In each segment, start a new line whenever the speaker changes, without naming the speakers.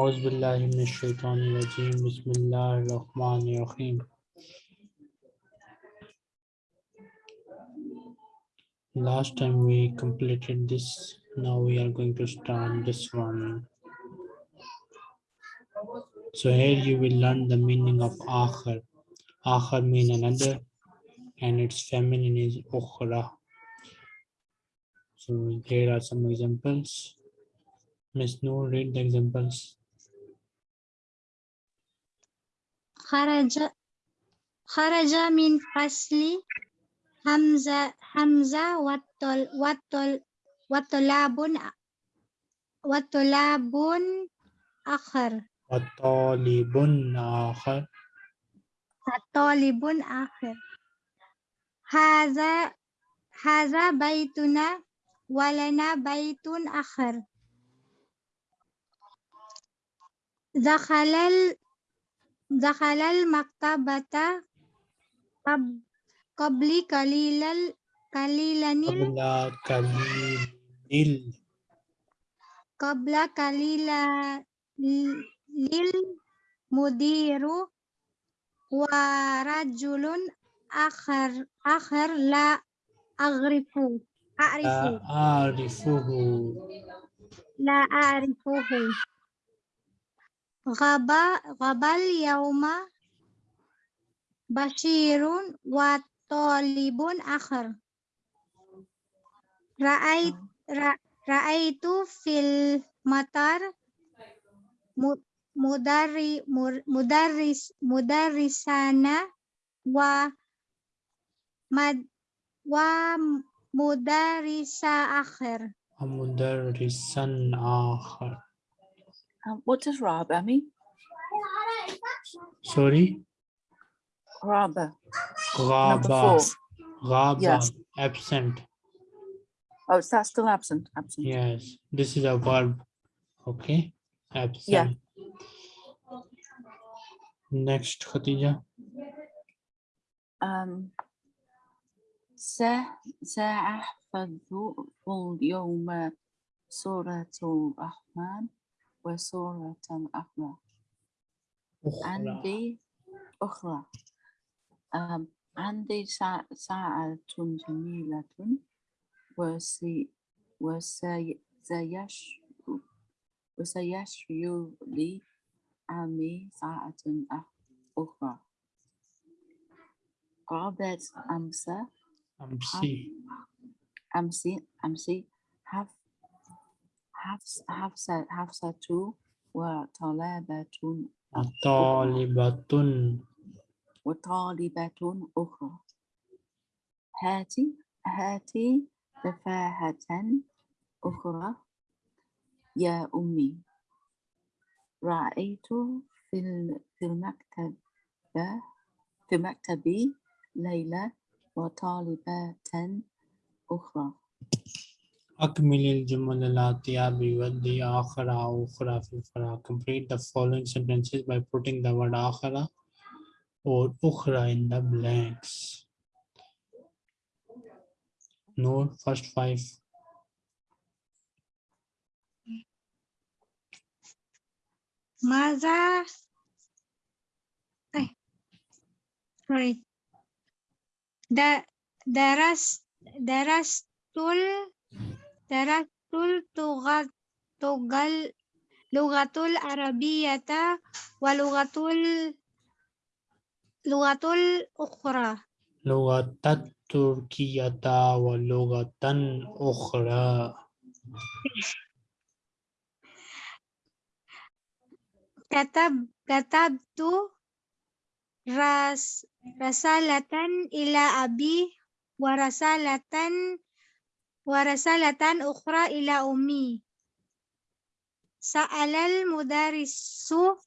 Auzubillahiminashaitanirajim. Bismillahirrahmanirrahim. Last time we completed this. Now we are going to start this one. So here you will learn the meaning of akhir. Akhir means another and its feminine is ukhra. So here are some examples. Miss Noor, read the examples.
خرج خرج من فصل حمزة حمزة والطل والطل وطلاب وطلاب آخر.
وطالب آخر.
طالب آخر. هذا هذا بيتنا ولنا بيت آخر. دخل Zakhalal maktabata tab qabli kalilal kalilanil kabla
kalilil qabla
kalilalil mudiru wa rajulun akhar akhar la agrifu a'rifu
la a'rifuhu
la a'rifuhu غاب غاب اليوم بشير وطالب آخر. رأيت رأ- رأيت في المطار مدري- مدرس مدرسان و مد- ومدرس آخر.
ومدرسا آخر.
Um, what does Raba mean?
sorry
Raba.
غابة
four.
غابة
Yes.
absent
Oh, is that still absent? Absent.
yes this is a verb okay absent next Khadija
Um, سا- سأحفظ اليوم سورة الرحمن وسورة
أخرى.
عندي أخرى. um, عندي ساعة, ساعة جميلة وسي وسي سيش وسيشفي لي عمي ساعة أخ- أخرى. قابلت أمس
أمسي.
أمس أمس حف حفص حفصة حفصة وطلبة
طالبة
وطالبة أخرى. هاتي هاتي تفاحة أخرى. يا أمي رأيت في في المكتب في مكتبي ليلى وطالبة أخرى.
أكمل الجمل الآتية بودي آخر أو أخرى في الفراغ complete the following sentences by putting the word آخر or أخرى in the blanks Noor, first five
ماذا eh sorry da daras Taraktul tugat tugal lugatul arabiyata wa lugatul lugatul ukhra.
Lugatat turkiyata wa lugatan ukhra.
Katab katabtu ras rasalatan ila abi wa rasalatan Warasalatan ukhra ila ummi. Sa'alal mudarisu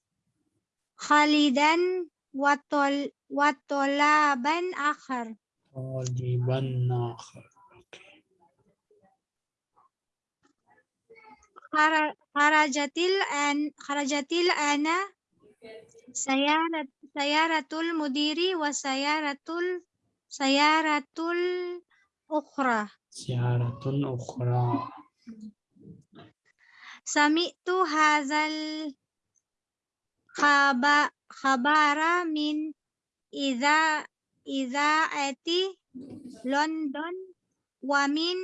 Khalidan watol watolaban akhar.
khaliban
akhar. Kharajatil an kharajatil ana sayarat sayaratul mudiri wa sayaratul sayaratul ukhra.
زيارة أخرى
سمعت هذا الخبر من إذا إذا أتي لندن ومن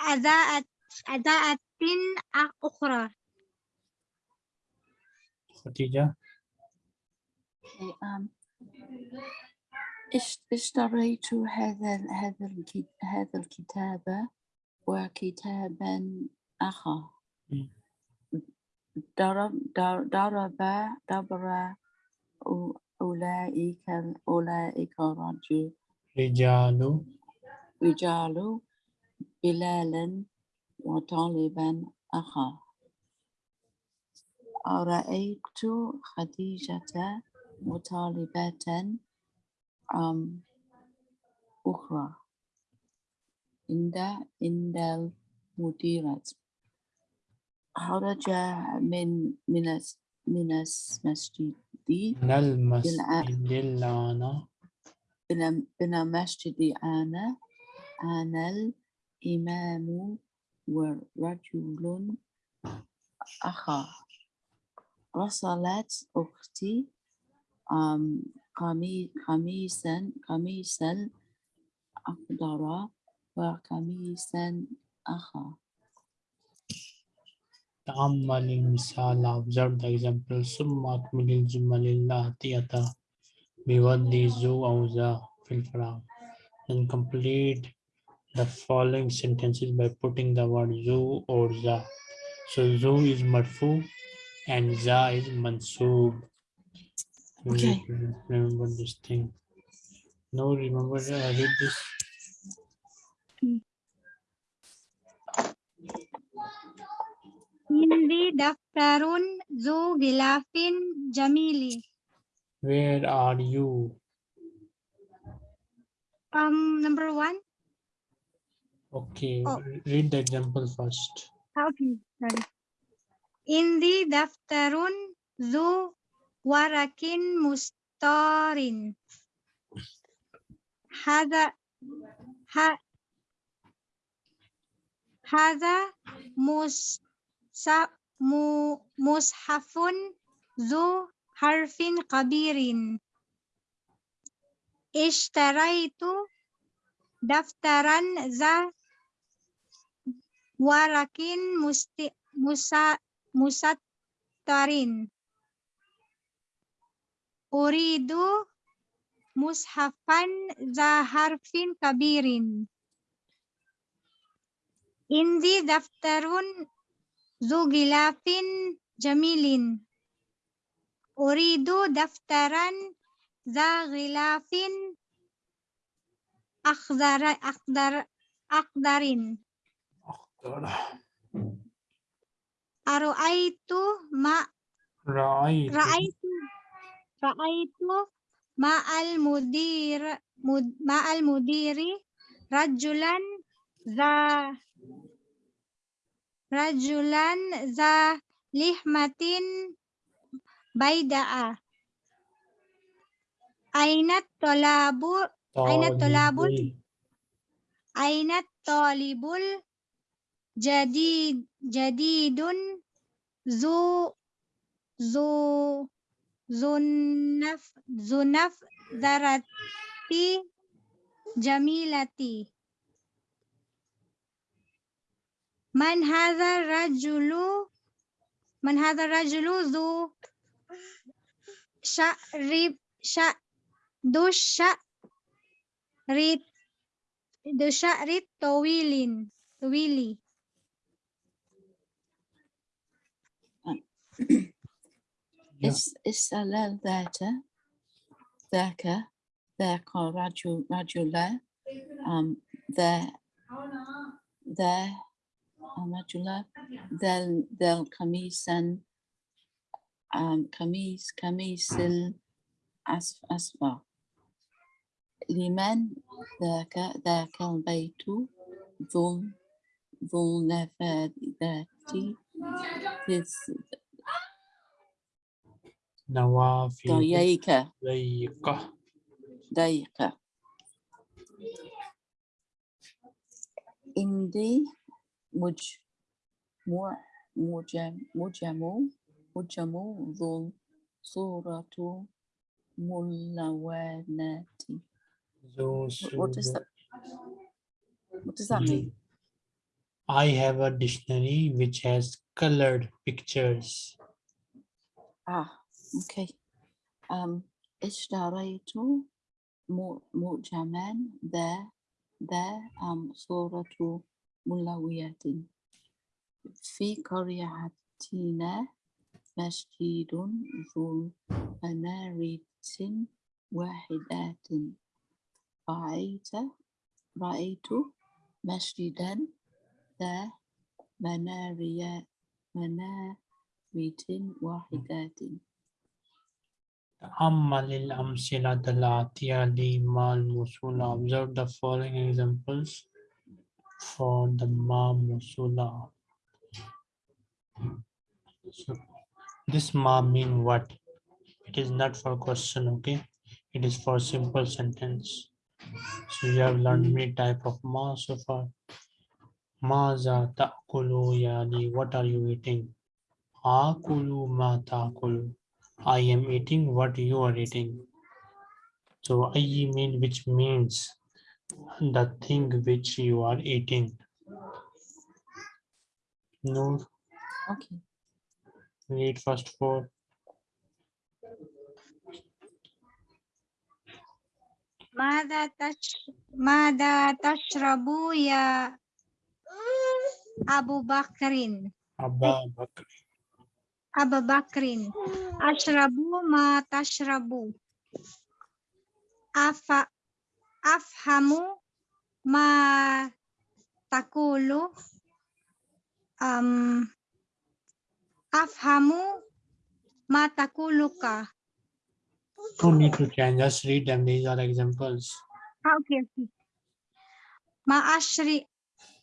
أذاعة أذاعة
أخرى
ختيجة. Um, إشتريت هذا هذا هذا الكتاب وكتابا آخر. ضرب ضرب أو- أولئك أولئك رجل
Rijalu.
رجال بلالا وطالبا آخر رأيت خديجة وطالبة أم أخرى. عند عند المديرة. خرج من من من المسجد.
من المسجد الآن.
إلى إلى مسجد أنا أنا الإمام ورجل آخر. رسلت أختي قمي- قميصا قميصا أخضر وقميصا آخر
تأمل المثال observe the example ثم أكمل الجمل الآتية بوضع ذو أو ذا في الفراغ then complete the following sentences by putting the word ذو or ذا so ذو is marfu and ذا is mansub You
Okay.
remember this thing no remember I read this
Indi daftarun zu gilafin jamili.
where are you
Um, number one.
okay
Oh.
read the example first
Okay, sorry. Indi daftarun zu ورقين مستارين هذا هذا مصحف ذو حرف كبير اشتريت دفترا ذا ورق مستطر Uridu mushafan za harfin kabirin. Indi daftarun zu gilafin jamilin. Uridu daftaran za gilafin akhdar akhdar akhdarin. Aru'aitu ma
right
ra'aitu ra'aitu ma'al mudir mud, ma'al mudiri rajulan za rajulan za lihmatin baida'a aina tolabu aina tolabul aina tolibul jadid jadidun zu zu زنف زنف ذرتي جميلتي. من هذا الرجل من هذا الرجل ذو شعر شا ذو الشعر ذو الشعر طويل طويل.
Yeah.
اس- اسأل ذات ذاك ذاك رجل رجل أم ذا ذا أم رجل ذا ال- ذا القميصا أم قميص قميص الأصفر لمن ذاك ذاك البيت ذو ذو النفاذات
نوافذ
ضيقة
ضيقة
ضيقة عندي مج مع- مجم مجم hujamu dhul suratu mulawanati.
ذو
What is
سور-
that? What does that mean?
I have a dictionary which has colored pictures.
Ah, Okay. Um, اشتريت معجما ذا ذا um صورة ملوية في قريتنا مسجد ذو منارة واحدة رأيت رأيت مسجدا ذا منارية منارة واحدة
Ammalil al-amsilat al-atiya mal musula. Observe the following examples for the ma musula. So this ma mean what? It is not for question, okay? It is for simple sentence. So you have learned many type of ma so far. Maza ta'kulu yani, what are you eating? Akulu ma ta'kulu. I am eating what you are eating. So ayi mean which means the thing which you are eating. No,
Okay.
read first four.
ماذا تش ماذا تشرب يا أبو بكر
Abba Bakr.
Aba Bakrin, ashrabu ma tashrabu. Afa, afhamu ma takulu. Um, afhamu ma takuluka.
No need to change, just read them. These are examples.
Ah, okay, okay. Ma ashri,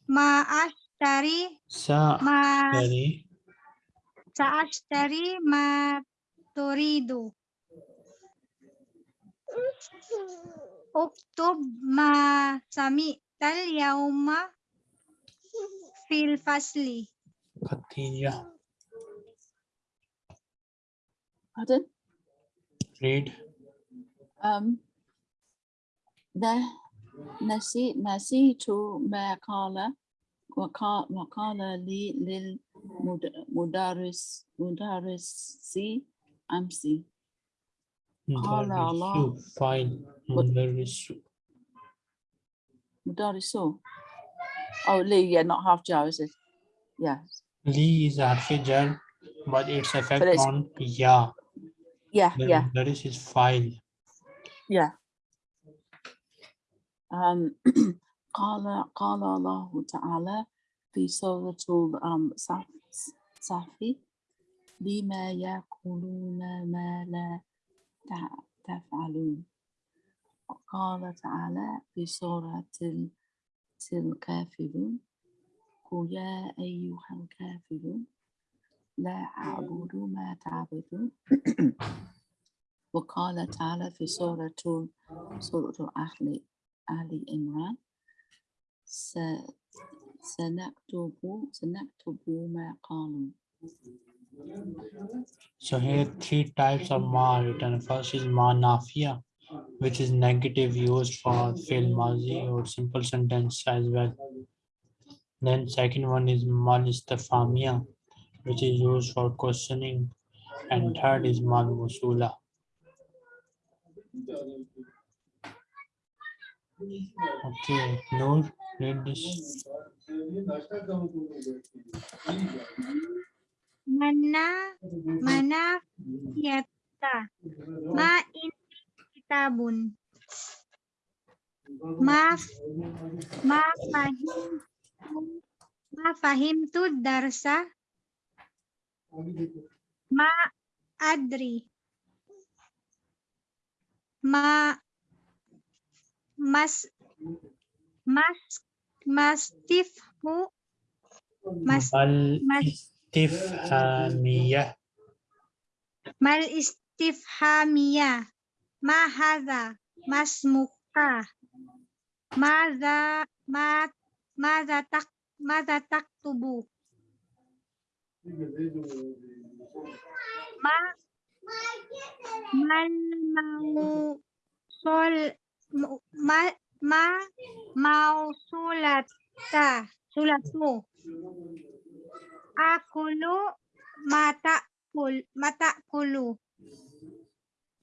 ma ashtari.
Sa,
ma,
ashtari.
سأشتري ما تريد اكتب ما سمعت اليوم في الفصل
Khatija.
Pardon?
Read.
Um, the nasi نسيت ما قال وقال وقال لي للمدرس مدرسي أمسي قال الله.
Mudarisu. File. Mudarisu.
مدرسو Oh, Lee, yeah, not half Joe, is it? Yeah,
Li is a harfi jar, but its effect
it's-
on ya.
yeah,
Then
yeah,
Mudaris is file.
yeah. Um, قال قال الله تعالى في سورة صف- صفي لما يقولون ما لا تفعلون. قال تعالى في سورة ال- الكافرون قل يا أيها الكافرون لا أعبد ما تعبدون. وقال تعالى في سورة سورة أهل آل عمران سنكتب سنكتب ما قالوا
So here three types of ma are written. First is ma nafiya, which is negative used for fi'l mazi or simple sentence as well. Then second one is mal istifamiya, which is used for questioning. And third is mal musula. Okay, Noor, read this.
Mana mana yata ma in kitabun. Ma ma fahim ma fahim tu darsa. Ma adri. Ma mas mas mastifhu mas
Mal
mas-
istifhamiyah.
mal istifhamiyah. Ma hadha masmuka madza ma madza tak madza taktubu. Ma mal mau sol ma ma mau sulata sulatu akulu mata kul mata kulu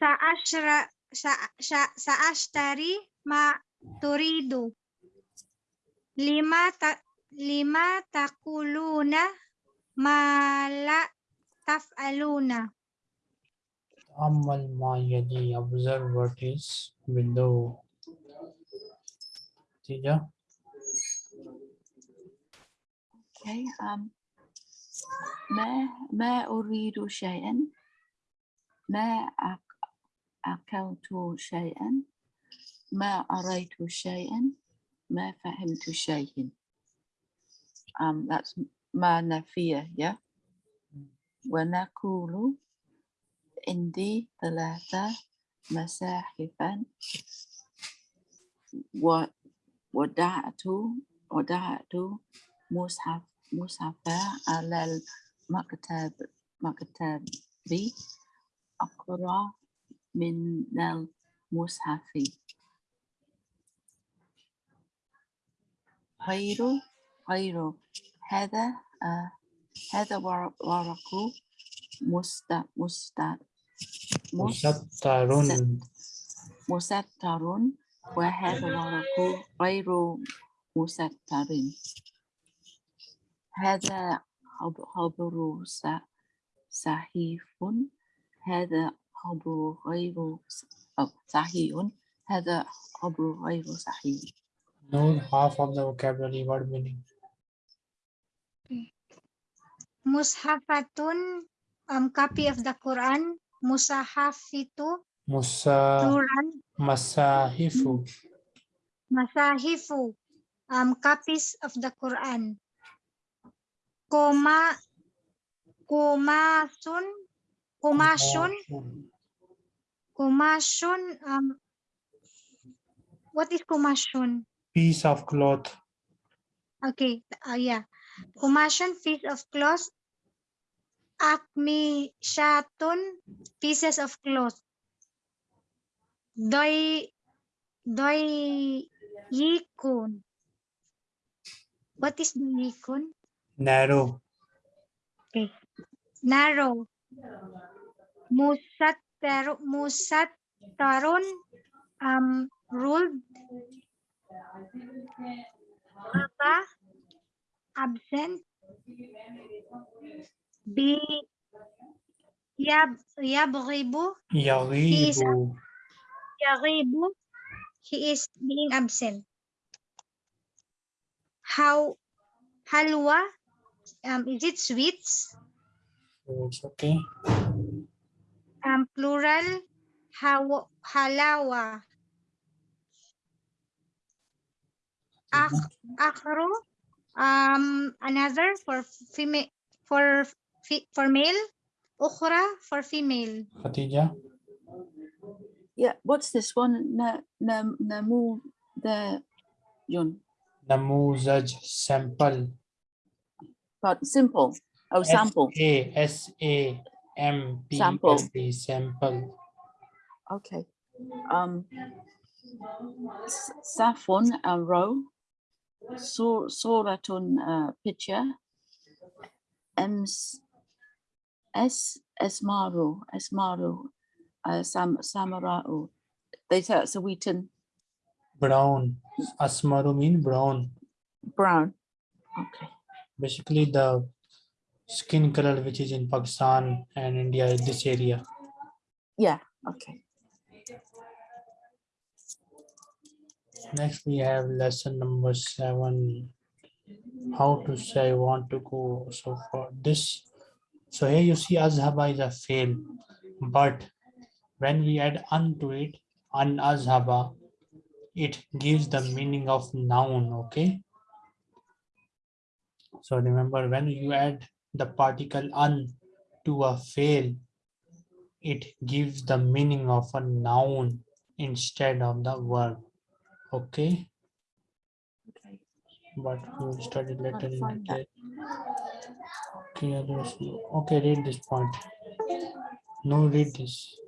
sa ashra sa sa sa ashtari ma turidu lima ta lima takuluna ma la taf'aluna
Amal ma yali. Observe what is below. Tija.
Okay. Um, ما ما أريد شيئا. ما أك- أكلت شيئا. ما أريت شيئا. ما فهمت شيئا. um, that's ما نفية yeah ونقول عندي ثلاثة مساحفا ودعت ودعت مصحف. مصحفا على المكتب مكتبي. أقرأ من المصحف غير غير هذا آه هذا ور- ورق مست مست مس-
Musattarun.
مستر وهذا ورق غير مستر هذا خب- خبر س- صحيح هذا خبر غير صحيح هذا خبر غير صحيح
Know half of the vocabulary word meaning.
mushafatun um copy of the Quran musahafitu
Musa
plural
Masahifu.
masahifu um copies of the Quran koma kumasun kumashun kumashun um what is kumashun
Piece of cloth.
okay uh, yeah. Kumashun piece of cloth. Akmi shatun pieces of cloth. Doi doi yikun. What is doyikun
Narrow.
narrow musattar musattarun um ruled apa absent bi yab yabghibu
Yaghibu.
yaghibu he is being absent how halwa um is it sweets
So it's okay.
um plural haw halawa Akh, akhru um another for female for for male ukhra for female
Khatija.
Yeah, what's this one? Na, na, namu the yun.
Namuzaj sample.
But simple. Oh, sample.
A S A M P
Sample.
S A sample.
Okay. Um, s- Safon a row. Sur Suratun uh, picture. Ems S Esmaru Esmaru uh, Sam Samarau. They say it's a wheaten
Brown. Asmaru mean brown.
brown. Okay.
Basically the skin color which is in Pakistan and India is this area.
Yeah. Okay.
Next we have lesson number seven. How to say I want to go. So for this, so here you see azhaba is a fail, but when we add un to it, an azhaba, it gives the meaning of noun, okay? So remember when you add the particle un to a fail, it gives the meaning of a noun instead of the verb, okay?
Okay.
but we will study later in
find that.
detail. Okay, okay, read this point. No, read this.